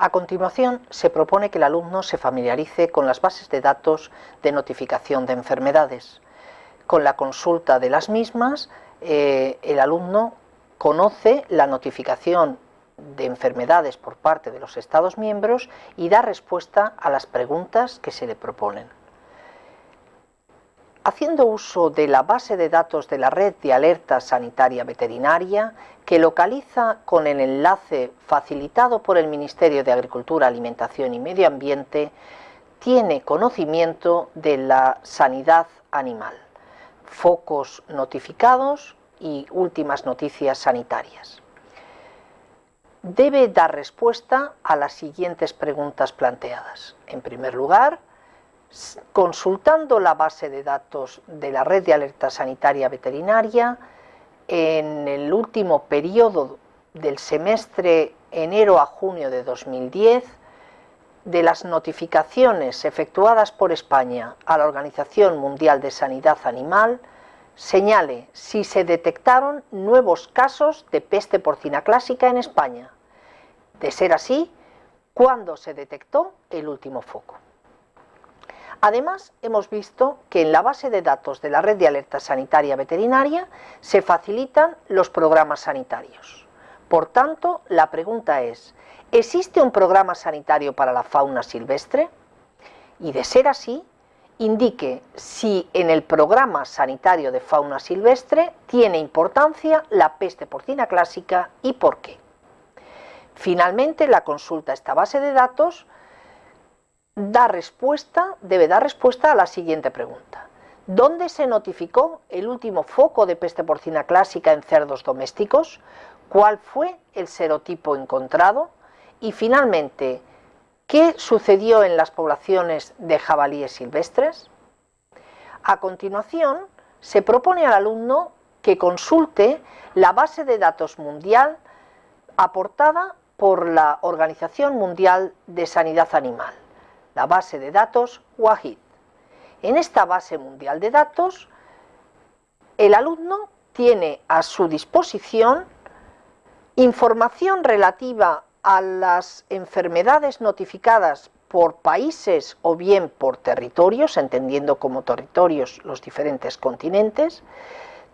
A continuación, se propone que el alumno se familiarice con las bases de datos de notificación de enfermedades. Con la consulta de las mismas, eh, el alumno conoce la notificación de enfermedades por parte de los Estados miembros y da respuesta a las preguntas que se le proponen. Haciendo uso de la base de datos de la Red de Alerta Sanitaria Veterinaria, que localiza con el enlace facilitado por el Ministerio de Agricultura, Alimentación y Medio Ambiente, tiene conocimiento de la sanidad animal, focos notificados y últimas noticias sanitarias debe dar respuesta a las siguientes preguntas planteadas. En primer lugar, consultando la base de datos de la red de alerta sanitaria veterinaria, en el último periodo del semestre enero a junio de 2010, de las notificaciones efectuadas por España a la Organización Mundial de Sanidad Animal, señale si se detectaron nuevos casos de peste porcina clásica en España. De ser así, ¿cuándo se detectó el último foco? Además, hemos visto que en la base de datos de la Red de Alerta Sanitaria Veterinaria se facilitan los programas sanitarios. Por tanto, la pregunta es, ¿existe un programa sanitario para la fauna silvestre? Y de ser así, indique si en el programa sanitario de fauna silvestre tiene importancia la peste porcina clásica y por qué. Finalmente, la consulta a esta base de datos da respuesta, debe dar respuesta a la siguiente pregunta. ¿Dónde se notificó el último foco de peste porcina clásica en cerdos domésticos? ¿Cuál fue el serotipo encontrado? Y finalmente, ¿Qué sucedió en las poblaciones de jabalíes silvestres? A continuación, se propone al alumno que consulte la base de datos mundial aportada por la Organización Mundial de Sanidad Animal, la base de datos WAHID. En esta base mundial de datos, el alumno tiene a su disposición información relativa a las enfermedades notificadas por países o bien por territorios, entendiendo como territorios los diferentes continentes,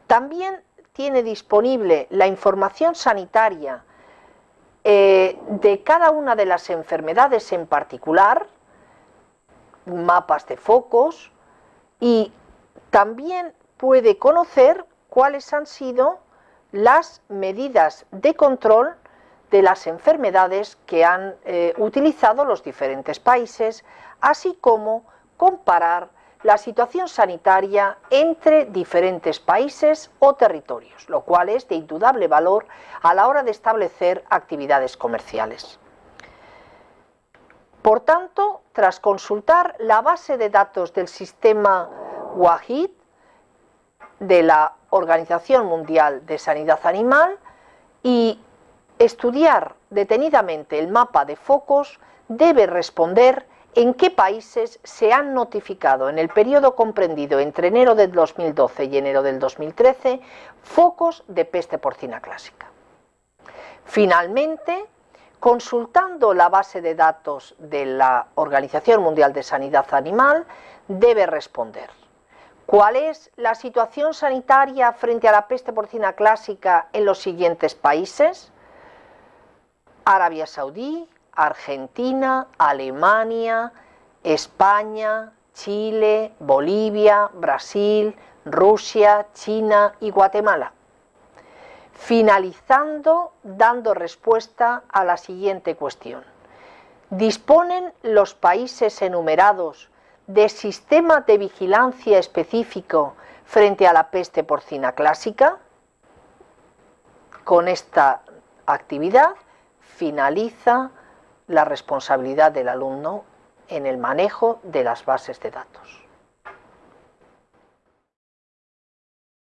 también tiene disponible la información sanitaria eh, de cada una de las enfermedades en particular, mapas de focos, y también puede conocer cuáles han sido las medidas de control de las enfermedades que han eh, utilizado los diferentes países, así como comparar la situación sanitaria entre diferentes países o territorios, lo cual es de indudable valor a la hora de establecer actividades comerciales. Por tanto, tras consultar la base de datos del sistema WAHID de la Organización Mundial de Sanidad Animal y estudiar detenidamente el mapa de focos debe responder en qué países se han notificado en el periodo comprendido entre enero del 2012 y enero del 2013 focos de peste porcina clásica. Finalmente, consultando la base de datos de la Organización Mundial de Sanidad Animal, debe responder ¿Cuál es la situación sanitaria frente a la peste porcina clásica en los siguientes países? Arabia Saudí, Argentina, Alemania, España, Chile, Bolivia, Brasil, Rusia, China y Guatemala. Finalizando dando respuesta a la siguiente cuestión. ¿Disponen los países enumerados de sistema de vigilancia específico frente a la peste porcina clásica? Con esta actividad finaliza la responsabilidad del alumno en el manejo de las bases de datos.